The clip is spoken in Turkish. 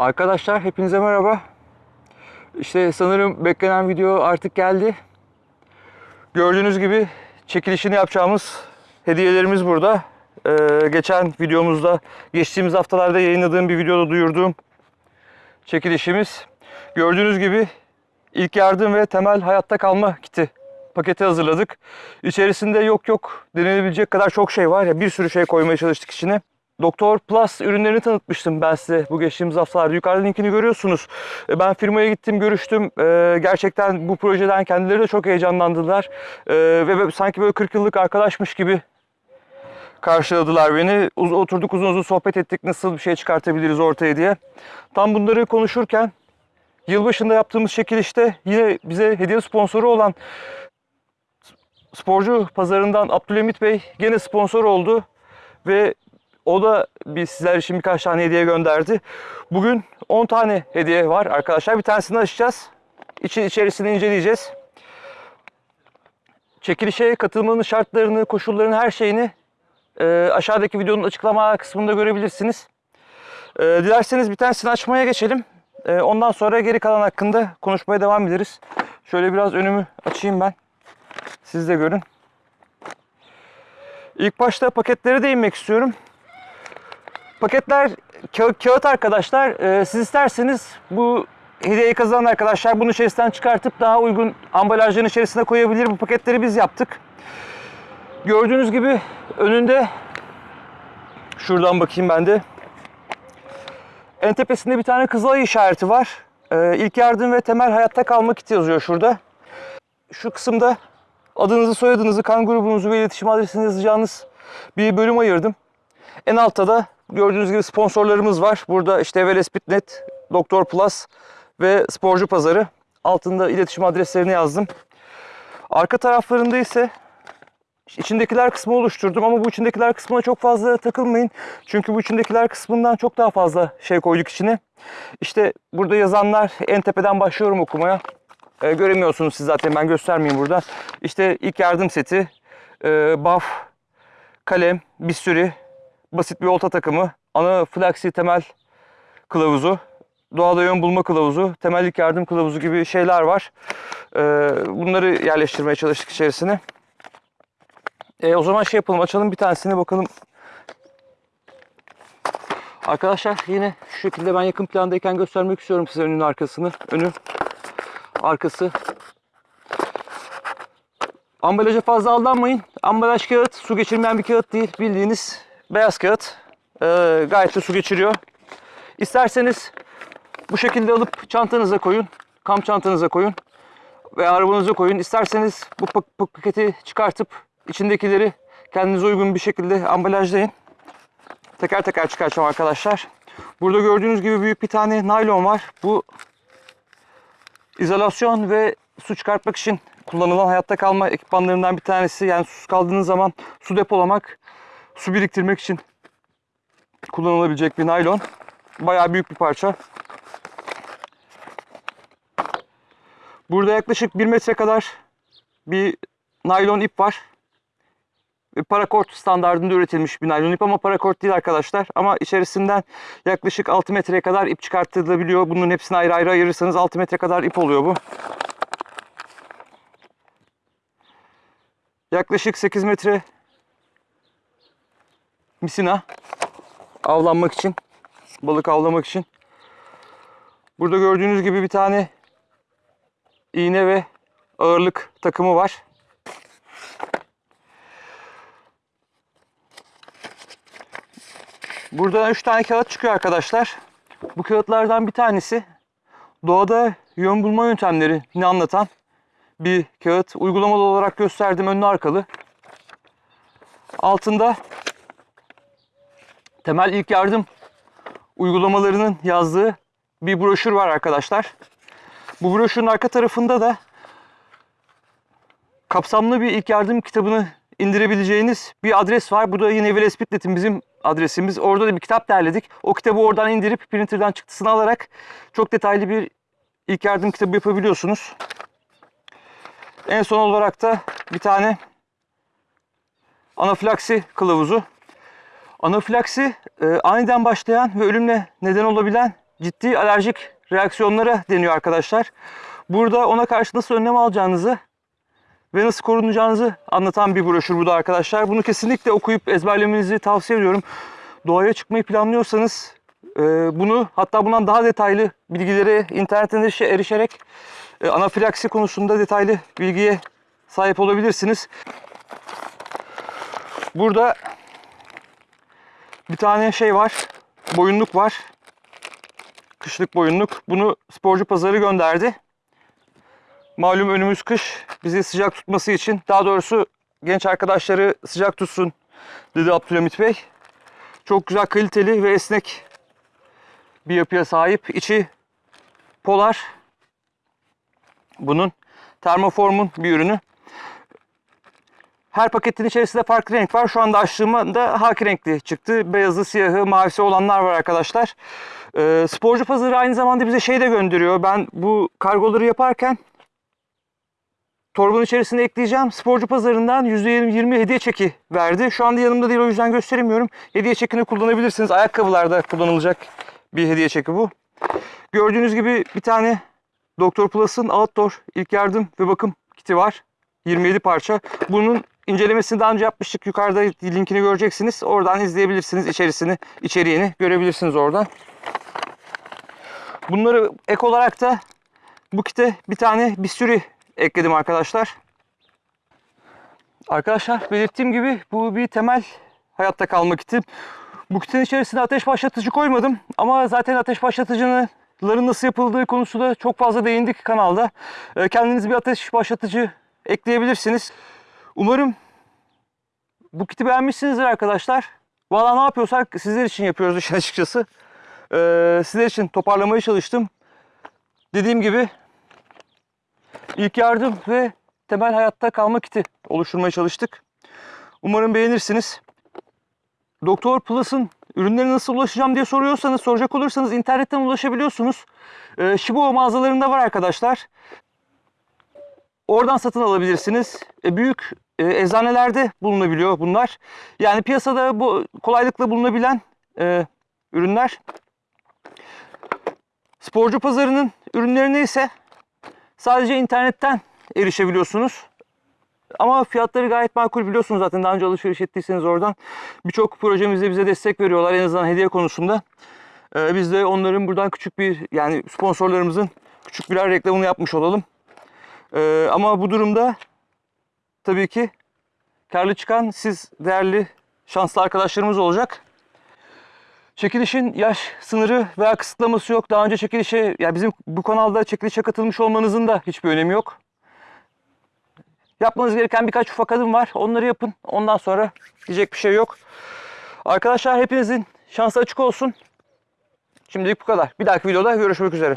Arkadaşlar hepinize merhaba. İşte sanırım beklenen video artık geldi. Gördüğünüz gibi çekilişini yapacağımız hediyelerimiz burada. Ee, geçen videomuzda, geçtiğimiz haftalarda yayınladığım bir videoda duyurduğum çekilişimiz. Gördüğünüz gibi ilk yardım ve temel hayatta kalma kiti paketi hazırladık. İçerisinde yok yok denilebilecek kadar çok şey var ya bir sürü şey koymaya çalıştık içine. Doktor Plus ürünlerini tanıtmıştım ben size bu geçtiğimiz haftalarda. Yukarıda linkini görüyorsunuz. E, Ben firmaya gittim, görüştüm. E, Gerçekten bu projeden kendileri de çok heyecanlandılar. E, Ve sanki böyle 40 yıllık arkadaşmış gibi karşıladılar beni. Oturduk uzun uzun sohbet ettik nasıl bir şey çıkartabiliriz ortaya diye. Tam bunları konuşurken yılbaşında yaptığımız çekilişte yine bize hediye sponsoru olan sporcu pazarından Abdülhamit Bey gene sponsor oldu ve o da bir sizler için birkaç tane hediye gönderdi. Bugün 10 tane hediye var arkadaşlar. Bir tanesini açacağız. İçi, içerisini inceleyeceğiz. Çekilişe katılmanın şartlarını, koşullarını, her şeyini e, aşağıdaki videonun açıklama kısmında görebilirsiniz. E, dilerseniz bir tanesini açmaya geçelim. E, ondan sonra geri kalan hakkında konuşmaya devam ederiz. Şöyle biraz önümü açayım ben. Siz de görün. İlk başta paketlere değinmek istiyorum. Paketler ka- kağıt arkadaşlar. Ee, siz isterseniz bu hediyeyi kazanan arkadaşlar bunu içerisinden çıkartıp daha uygun ambalajların içerisine koyabilir. Bu paketleri biz yaptık. Gördüğünüz gibi önünde şuradan bakayım ben de. En tepesinde bir tane kızılay işareti var. Ee, ilk yardım ve temel hayatta kalma kiti yazıyor şurada. Şu kısımda adınızı, soyadınızı, kan grubunuzu ve iletişim adresini yazacağınız bir bölüm ayırdım. En altta da gördüğünüz gibi sponsorlarımız var. Burada işte Velespitnet, Doktor Plus ve Sporcu Pazarı. Altında iletişim adreslerini yazdım. Arka taraflarında ise içindekiler kısmı oluşturdum ama bu içindekiler kısmına çok fazla takılmayın. Çünkü bu içindekiler kısmından çok daha fazla şey koyduk içine. İşte burada yazanlar en tepeden başlıyorum okumaya. Ee, göremiyorsunuz siz zaten ben göstermeyeyim burada. İşte ilk yardım seti, e, baf, kalem, bisturi, basit bir olta takımı, ana flaksi temel kılavuzu, doğada yön bulma kılavuzu, temellik yardım kılavuzu gibi şeyler var. Ee, bunları yerleştirmeye çalıştık içerisine. Ee, o zaman şey yapalım, açalım bir tanesini bakalım. Arkadaşlar yine şu şekilde ben yakın plandayken göstermek istiyorum size önün arkasını. Önü, arkası. Ambalaja fazla aldanmayın. Ambalaj kağıt su geçirmeyen bir kağıt değil. Bildiğiniz beyaz kağıt. Ee, gayet de su geçiriyor. İsterseniz bu şekilde alıp çantanıza koyun. Kamp çantanıza koyun. Ve arabanıza koyun. İsterseniz bu pak- pak- paketi çıkartıp içindekileri kendinize uygun bir şekilde ambalajlayın. Teker teker çıkartacağım arkadaşlar. Burada gördüğünüz gibi büyük bir tane naylon var. Bu izolasyon ve su çıkartmak için kullanılan hayatta kalma ekipmanlarından bir tanesi. Yani susuz kaldığınız zaman su depolamak, su biriktirmek için kullanılabilecek bir naylon. Bayağı büyük bir parça. Burada yaklaşık 1 metre kadar bir naylon ip var. Parakort standartında üretilmiş bir naylon ip ama parakort değil arkadaşlar. Ama içerisinden yaklaşık 6 metreye kadar ip çıkartılabiliyor. Bunun hepsini ayrı ayrı ayırırsanız 6 metre kadar ip oluyor bu. Yaklaşık 8 metre misina avlanmak için, balık avlamak için. Burada gördüğünüz gibi bir tane iğne ve ağırlık takımı var. Burada 3 tane kağıt çıkıyor arkadaşlar. Bu kağıtlardan bir tanesi doğada yön bulma yöntemlerini anlatan bir kağıt. Uygulamalı olarak gösterdim önlü arkalı. Altında temel ilk yardım uygulamalarının yazdığı bir broşür var arkadaşlar. Bu broşürün arka tarafında da kapsamlı bir ilk yardım kitabını indirebileceğiniz bir adres var. Bu da yine Velespitnet'in bizim adresimiz. Orada da bir kitap derledik. O kitabı oradan indirip printer'dan çıktısını alarak çok detaylı bir ilk yardım kitabı yapabiliyorsunuz. En son olarak da bir tane anafilaksi kılavuzu. Anafilaksi e, aniden başlayan ve ölümle neden olabilen ciddi alerjik reaksiyonlara deniyor arkadaşlar. Burada ona karşı nasıl önlem alacağınızı ve nasıl korunacağınızı anlatan bir broşür bu da arkadaşlar. Bunu kesinlikle okuyup ezberlemenizi tavsiye ediyorum. Doğaya çıkmayı planlıyorsanız e, bunu hatta bundan daha detaylı bilgilere internetten erişe- erişerek e, anafilaksi konusunda detaylı bilgiye sahip olabilirsiniz. Burada bir tane şey var. Boyunluk var. Kışlık boyunluk. Bunu sporcu pazarı gönderdi. Malum önümüz kış. Bizi sıcak tutması için, daha doğrusu genç arkadaşları sıcak tutsun dedi Abdülhamit Bey. Çok güzel kaliteli ve esnek bir yapıya sahip. İçi polar. Bunun termoformun bir ürünü. Her paketin içerisinde farklı renk var. Şu anda açtığımda haki renkli çıktı. Beyazı, siyahı, mavisi olanlar var arkadaşlar. Ee, sporcu pazarı aynı zamanda bize şey de gönderiyor. Ben bu kargoları yaparken torbanın içerisine ekleyeceğim. Sporcu pazarından %20 hediye çeki verdi. Şu anda yanımda değil o yüzden gösteremiyorum. Hediye çekini kullanabilirsiniz. Ayakkabılarda kullanılacak bir hediye çeki bu. Gördüğünüz gibi bir tane Doktor Plus'ın outdoor ilk yardım ve bakım kiti var. 27 parça. Bunun incelemesini daha önce yapmıştık. Yukarıda linkini göreceksiniz. Oradan izleyebilirsiniz. içerisini, içeriğini görebilirsiniz oradan. Bunları ek olarak da bu kite bir tane bisturi ekledim arkadaşlar. Arkadaşlar belirttiğim gibi bu bir temel hayatta kalma kiti. Bu kitin içerisine ateş başlatıcı koymadım ama zaten ateş başlatıcının nasıl yapıldığı konusunda çok fazla değindik kanalda. Ee, Kendiniz bir ateş başlatıcı ekleyebilirsiniz. Umarım bu kiti beğenmişsinizdir arkadaşlar. Valla ne yapıyorsak sizler için yapıyoruz işin açıkçası. Ee, sizler için toparlamaya çalıştım. Dediğim gibi ilk yardım ve temel hayatta kalma kiti oluşturmaya çalıştık. Umarım beğenirsiniz. Doktor Plus'ın ürünlerine nasıl ulaşacağım diye soruyorsanız, soracak olursanız internetten ulaşabiliyorsunuz. Ee, Shibo mağazalarında var arkadaşlar. Oradan satın alabilirsiniz. E, büyük e, eczanelerde bulunabiliyor bunlar. Yani piyasada bu kolaylıkla bulunabilen e, ürünler. Sporcu pazarının ürünlerine ise sadece internetten erişebiliyorsunuz. Ama fiyatları gayet makul biliyorsunuz zaten daha önce alışveriş ettiyseniz oradan. Birçok projemizde bize destek veriyorlar en azından hediye konusunda. Ee, biz de onların buradan küçük bir yani sponsorlarımızın küçük birer reklamını yapmış olalım. Ee, ama bu durumda tabii ki karlı çıkan siz değerli şanslı arkadaşlarımız olacak. Çekilişin yaş sınırı veya kısıtlaması yok. Daha önce çekilişe, ya bizim bu kanalda çekilişe katılmış olmanızın da hiçbir önemi yok. Yapmanız gereken birkaç ufak adım var. Onları yapın. Ondan sonra diyecek bir şey yok. Arkadaşlar hepinizin şansı açık olsun. Şimdilik bu kadar. Bir dahaki videoda görüşmek üzere.